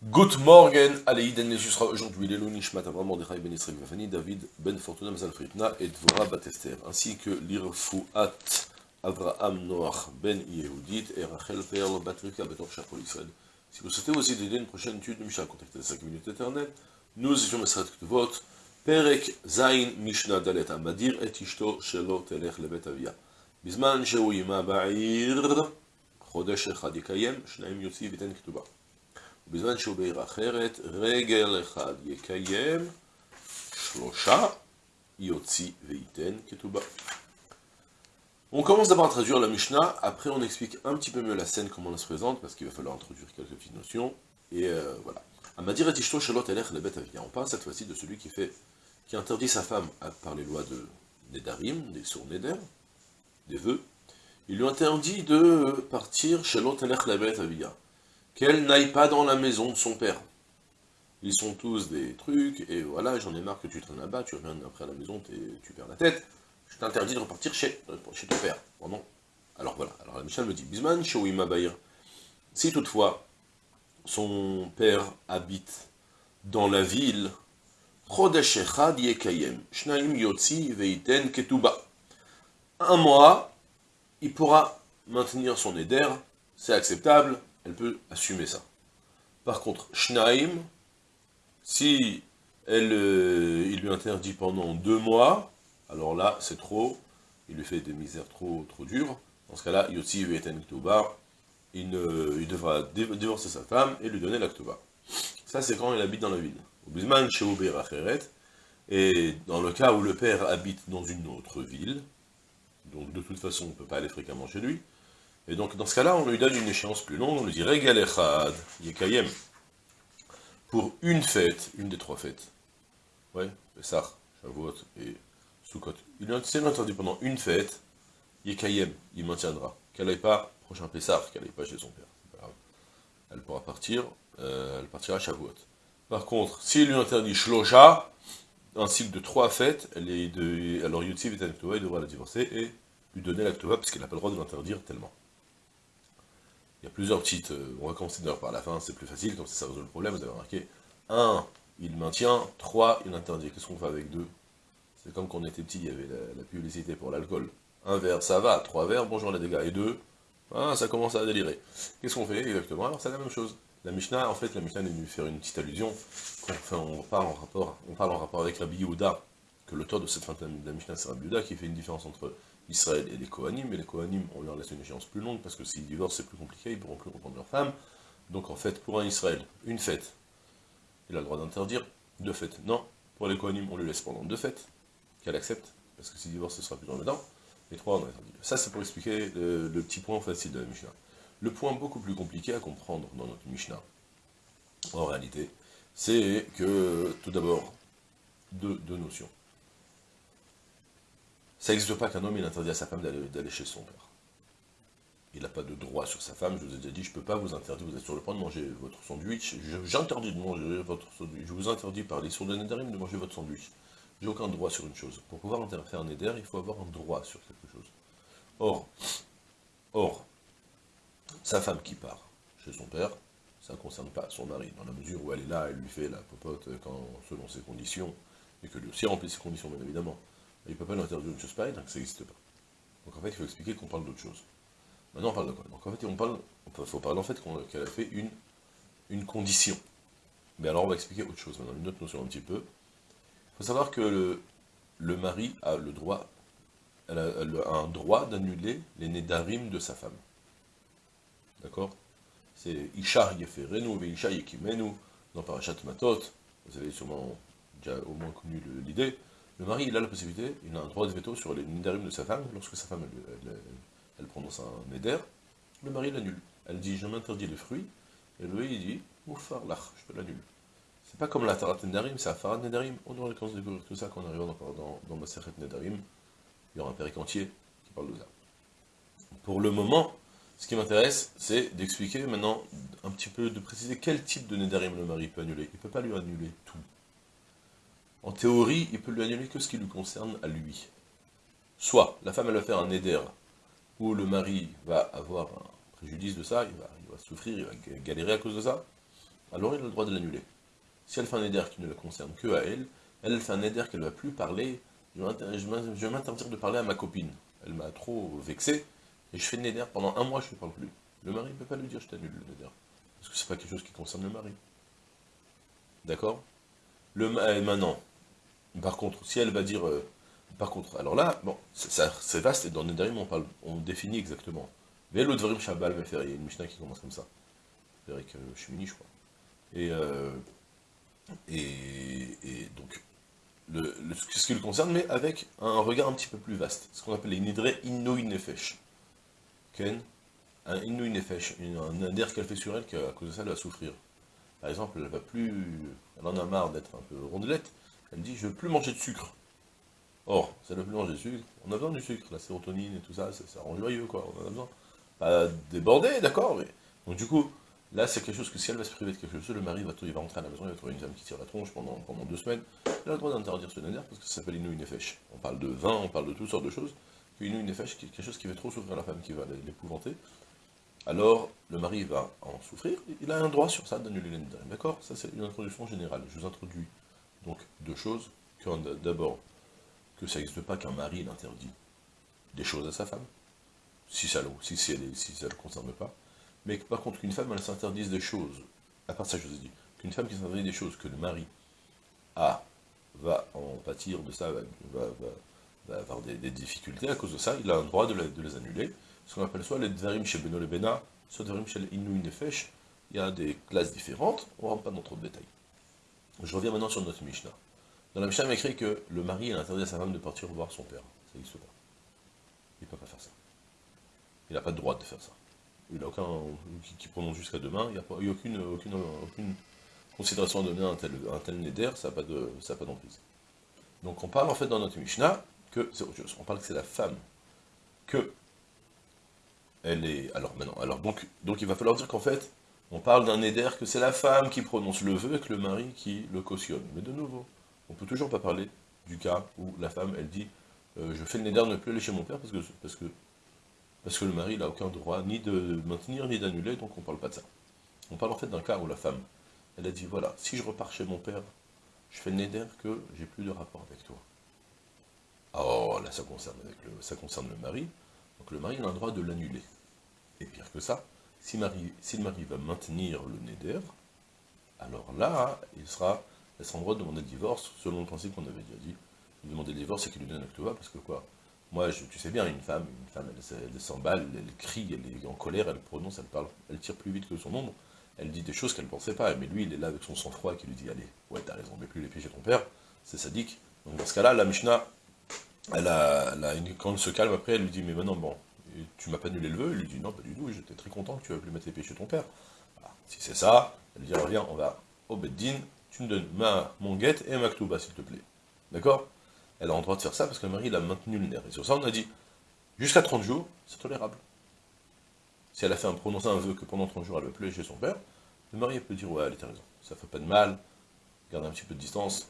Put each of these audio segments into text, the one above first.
Good morning, allez, Iden aujourd'hui, Lélo Nishmat Avram Mordechai Ben Israël Vafani, David Ben Fortuna Mazal Fritna et Dvora Batester, ainsi que l'Irfouat Avraham Noach Ben Yehudit et Rachel Perl Batrika Betor Shachol Israël. Si vous souhaitez aussi d'aider une prochaine étude de Mishnah, contactez 5 minutes éternelles. Nous étions Mesrat Kvot, Perek Zain Mishnah Dalet Amadir et Ishto Shelo Telech Lebet Avia. Bizman Shehu Ba'ir, Chodesh Echad Yekayem, Shnaim Yotzi Viten Ktuba. ובזמן שהוא בעיר אחרת, רגל אחד יקיים, שלושה יוציא וייתן כתובה. On commence d'abord à traduire la Mishnah, après on explique un petit peu mieux la scène, comment elle se présente, parce qu'il va falloir introduire quelques petites notions, et euh, voilà. Amadir et Ishto Shalot Elech Lebet Avia. On parle cette fois-ci de celui qui fait, qui interdit sa femme par les lois de Nedarim, des sourds Neder, des vœux, il lui interdit de partir chez l'autre Avia, qu'elle n'aille pas dans la maison de son père. Ils sont tous des trucs, et voilà, j'en ai marre que tu traînes là-bas, tu reviens après à la maison, tu perds la tête, je t'interdis de repartir chez, chez ton père. Bon, Alors voilà, alors la Michel me dit, Bisman, Shouima Baïr, si toutefois son père habite dans la ville, un mois, il pourra maintenir son éder, c'est acceptable, elle peut assumer ça. Par contre, Schneim, si elle, euh, il lui interdit pendant deux mois, alors là, c'est trop, il lui fait des misères trop, trop dures, dans ce cas-là, Yotzi Veten il, il devra divorcer sa femme et lui donner l'actoba. Ça, c'est quand il habite dans la ville. Et dans le cas où le père habite dans une autre ville, donc de toute façon on ne peut pas aller fréquemment chez lui, et donc dans ce cas-là, on lui donne une échéance plus longue, on lui dit Regal Echad, Yekayem, pour une fête, une des trois fêtes. Ouais, Pessah, Shavuot et Sukkot. Il a interdit pendant une fête, Yekayem, il maintiendra. Qu'elle n'aille pas, prochain Pessah, qu'elle n'aille pas chez son père. Elle pourra partir, euh, elle partira à Shavuot. Par contre, s'il lui interdit Shlosha, un cycle de trois fêtes, elle est de, alors Yutsi il devra la divorcer et lui donner l'actova parce qu'elle n'a pas le droit de l'interdire tellement. Il y a plusieurs petites, euh, on va commencer d'ailleurs par la fin, c'est plus facile, comme ça, ça résout le problème, vous avez remarqué. 1, il maintient, 3, il interdit. Qu'est-ce qu'on fait avec 2 C'est comme quand on était petit, il y avait la, publicité pour l'alcool. Un verre, ça va, trois verres, bonjour les dégâts. Et 2, ah, ça commence à délirer. Qu'est-ce qu'on fait exactement? Alors c'est la même chose. La Mishnah, en fait, la Mishnah est venue faire une petite allusion, enfin, on parle en rapport, on parle en rapport avec Rabbi Yehuda, que l'auteur de cette fin de la Mishnah, c'est Rabbi Yehuda, qui fait une différence entre Israël et les Kohanim, et les Kohanim, on leur laisse une échéance plus longue, parce que s'ils divorcent, c'est plus compliqué, ils pourront plus reprendre leur femme, donc en fait, pour un Israël, une fête, il a le droit d'interdire, deux fêtes, non, pour les Kohanim, on lui laisse pendant deux fêtes, qu'elle accepte, parce que s'il divorce, ce sera plus dans le temps, et trois, on a interdit. Ça, c'est pour expliquer le petit point facile de la Mishnah. Le point beaucoup plus compliqué à comprendre dans notre Mishnah, en réalité, c'est que, tout d'abord, deux, notions. Ça n'existe pas qu'un homme, il interdit à sa femme d'aller chez son père. Il n'a pas de droit sur sa femme, je vous ai déjà dit, je ne peux pas vous interdire, vous êtes sur le point de manger votre sandwich, j'interdis de manger votre sandwich, je vous interdis par les sourds de Nédarim de manger votre sandwich. J'ai aucun droit sur une chose. Pour pouvoir faire un Néder, il faut avoir un droit sur quelque chose. Or, or, sa femme qui part chez son père, ça ne concerne pas son mari, dans la mesure où elle est là, elle lui fait la popote quand, selon ses conditions, et que lui aussi remplit ses conditions, bien évidemment. Il ne peut pas lui interdire une chose pareille, donc ça n'existe pas. Donc en fait, il faut expliquer qu'on parle d'autre chose. Maintenant, on parle de quoi? Donc en fait, on parle, il faut parler en fait qu'elle a fait une, une condition. Mais alors, on va expliquer autre chose maintenant, une autre notion un petit peu. Il faut savoir que le, le mari a le droit, elle a, un droit d'annuler les nédarim de sa femme. D'accord? C'est Isha Yeferenu, Isha Yekimenu, dans Parashat Matot, vous avez sûrement déjà au moins connu l'idée, le mari, il a la possibilité, il a un droit de veto sur les nidarim de sa femme, lorsque sa femme, elle, prononce un neder, le mari l'annule. Elle dit, je m'interdis les fruits, et lui, il dit, oufar lach, je te l'annule. C'est pas comme la Tarat Nedarim, c'est Afarat Nedarim, on aura le temps de découvrir tout ça quand on arrivera dans, dans, dans Maseret Nedarim, il y aura un périque entier qui parle de ça. Pour le moment, ce qui m'intéresse, c'est d'expliquer maintenant, un petit peu, de préciser quel type de Nédarim le mari peut annuler. Il ne peut pas lui annuler tout. En théorie, il peut lui annuler que ce qui lui concerne à lui. Soit, la femme, elle va faire un Néder, où le mari va avoir un préjudice de ça, il va, souffrir, il va galérer à cause de ça. alors il a le droit de l'annuler. Si elle fait un éder qui ne la concerne que à elle, elle fait un éder qu'elle ne va plus parler, je vais m'interdire de parler à ma copine. Elle m'a trop vexé, et je fais néder pendant un mois, je ne parle plus. Le mari ne peut pas lui dire je t'annule le néder. Parce que c'est pas quelque chose qui concerne le mari. D'accord? Le euh, Maintenant, par contre, si elle va dire... Euh, par contre, alors là, bon, c'est vaste, et dans le on, parle, on définit exactement. Vélo Dvarim Shabal faire il y a une Mishnah qui commence comme ça. Avec euh, Shemini, je crois. Et, euh, et, et, donc, ce qui le concerne, mais avec un regard un petit peu plus vaste. Ce qu'on appelle les Nidre Inouï Nefesh. Ken Un Inouï Nefesh, un air qu'elle fait sur elle, qu'à cause de ça, elle va souffrir. Par exemple, elle va plus... Elle en a marre d'être un peu rondelette, elle dit « je veux plus manger de sucre ». Or, ça ne veut plus manger de sucre, on a besoin du sucre, la sérotonine et tout ça, ça, rend joyeux, quoi, on en a besoin. Pas déborder, d'accord, mais... Donc du coup, là, c'est quelque chose que si elle va se priver de quelque chose, le mari va, il va rentrer à la maison, il va trouver une femme qui tire la tronche pendant, deux semaines, il a le droit d'interdire ce néder, parce que ça s'appelle Inou Nefesh. On parle de vin, on parle de toutes sortes de choses, Inou Nefesh, quelque chose qui fait trop souffrir la femme, qui va l'épouvanter, alors le mari va en souffrir, il a un droit sur ça d'annuler les d'accord? Ça c'est une introduction générale. Je vous introduis donc deux choses, d'abord, que ça n'existe pas qu'un mari l'interdit des choses à sa femme, si ça, si, si ne le concerne pas, mais par contre qu'une femme elle s'interdise des choses, à part ça je vous ai dit, qu'une femme qui s'interdit des choses que le mari a, va en pâtir de ça, va, avoir des, difficultés à cause de ça, il a un droit de, les annuler, ce qu'on appelle soit les dvarim chez Beno le Bena, soit dvarim chez Inou Nefesh, il y a des classes différentes, on ne rentre pas dans trop de détails. Je reviens maintenant sur notre Mishnah. Dans la Mishnah, il écrit que le mari a interdit à sa femme de partir voir son père. Ça n'existe pas. Il ne peut pas faire ça. Il n'a pas de droit de faire ça. Il n'a aucun... qui, prononce jusqu'à demain, il n'y a, aucune, aucune, aucune considération à donner à un tel, un tel neder, ça n'a pas d'emprise. Donc on parle en fait dans notre Mishnah que c'est. On parle que c'est la femme que elle est... Alors maintenant, alors donc, donc il va falloir dire qu'en fait, on parle d'un éder que c'est la femme qui prononce le vœu et que le mari qui le cautionne. Mais de nouveau, on peut toujours pas parler du cas où la femme, elle dit euh, je fais le néder ne plus aller chez mon père parce que, parce que, parce que le mari n'a aucun droit ni de maintenir ni d'annuler, donc on parle pas de ça. On parle en fait d'un cas où la femme, elle a dit voilà, si je repars chez mon père, je fais le néder que j'ai plus de rapport avec toi. Oh, là ça concerne, avec le, ça concerne le mari, donc le mari a le droit de l'annuler. Et pire que ça, si, le mari va maintenir le néder, alors là, il sera, elle sera en droit de demander le divorce, selon le principe qu'on avait déjà dit. Demander le divorce, c'est qu'il lui donne un parce que quoi? Moi, tu sais bien, une femme, une femme, elle, s'emballe, elle crie, elle est en colère, elle prononce, elle parle, elle tire plus vite que son ombre, elle dit des choses qu'elle ne pensait pas, mais lui, il est là avec son sang-froid qui lui dit, allez, ouais, t'as raison, mets plus les pieds chez ton père, c'est sadique. Donc dans ce cas-là, la Mishnah, elle quand elle se calme après, elle lui dit, mais maintenant, bon, tu m'as pas annulé le vœu Il lui dit, non, pas du tout, j'étais très content que tu aies pu mettre les pieds chez ton père. Si c'est ça, elle dit, reviens, on va au Beddin, tu me donnes ma, mon guette et ma ktouba, s'il te plaît. D'accord? Elle a le droit de faire ça parce que le mari, il a maintenu le nerf. Et sur ça, on a dit, jusqu'à 30 jours, c'est tolérable. Si elle a fait un, prononcé un vœu que pendant 30 jours, elle va plus chez son père, le mari peut dire, ouais, elle a raison, ça fait pas de mal, garde un petit peu de distance,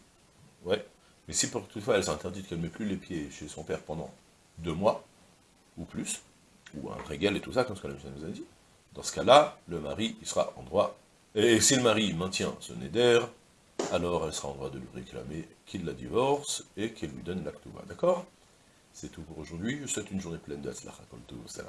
ouais. Mais si pour toutefois elle s'interdit qu'elle ne met plus les pieds chez son père pendant deux mois, ou plus, ou un régal et tout ça, comme ce que la Mishnah nous a dit, dans ce cas-là, le mari, il sera en droit, et si le mari maintient ce neder, alors elle sera en droit de lui réclamer qu'il la divorce, et qu'elle lui donne l'acte d'accord? C'est tout pour aujourd'hui, je souhaite une journée pleine de Atzlacha, comme tout, là.